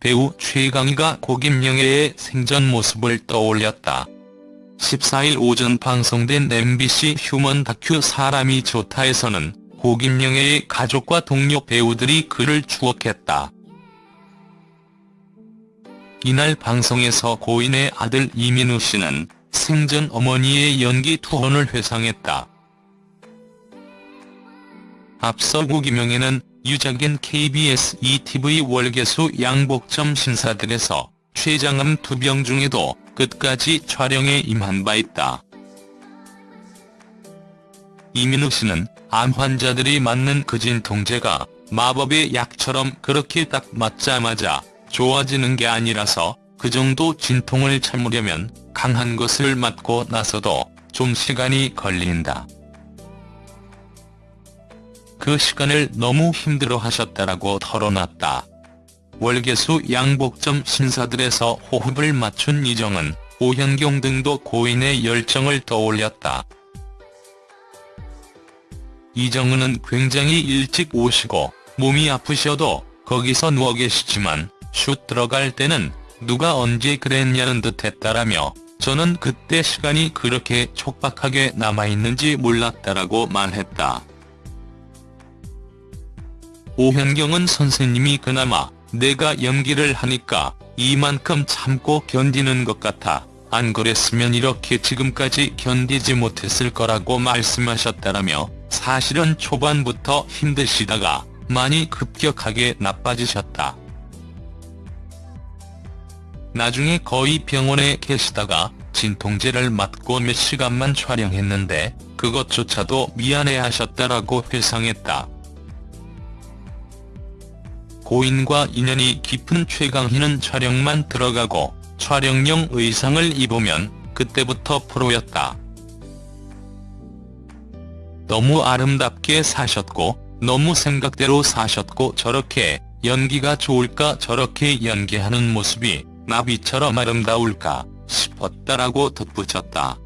배우 최강희가 고김영애의 생전 모습을 떠올렸다. 14일 오전 방송된 MBC 휴먼 다큐 사람이 좋다에서는 고김영애의 가족과 동료 배우들이 그를 추억했다. 이날 방송에서 고인의 아들 이민우 씨는 생전 어머니의 연기 투혼을 회상했다. 앞서 고김영애는 유작인 KBS ETV 월계수 양복점 신사들에서 췌장암 투병 중에도 끝까지 촬영에 임한 바 있다. 이민우 씨는 암 환자들이 맞는 그 진통제가 마법의 약처럼 그렇게 딱 맞자마자 좋아지는 게 아니라서 그 정도 진통을 참으려면 강한 것을 맞고 나서도 좀 시간이 걸린다. 그 시간을 너무 힘들어 하셨다라고 털어놨다. 월계수 양복점 신사들에서 호흡을 맞춘 이정은, 오현경 등도 고인의 열정을 떠올렸다. 이정은은 굉장히 일찍 오시고 몸이 아프셔도 거기서 누워 계시지만 슛 들어갈 때는 누가 언제 그랬냐는 듯 했다라며 저는 그때 시간이 그렇게 촉박하게 남아있는지 몰랐다라고 말했다. 오현경은 선생님이 그나마 내가 연기를 하니까 이만큼 참고 견디는 것 같아 안 그랬으면 이렇게 지금까지 견디지 못했을 거라고 말씀하셨다라며 사실은 초반부터 힘드시다가 많이 급격하게 나빠지셨다. 나중에 거의 병원에 계시다가 진통제를 맞고 몇 시간만 촬영했는데 그것조차도 미안해하셨다라고 회상했다. 고인과 인연이 깊은 최강희는 촬영만 들어가고 촬영용 의상을 입으면 그때부터 프로였다. 너무 아름답게 사셨고 너무 생각대로 사셨고 저렇게 연기가 좋을까 저렇게 연기하는 모습이 나비처럼 아름다울까 싶었다라고 덧붙였다.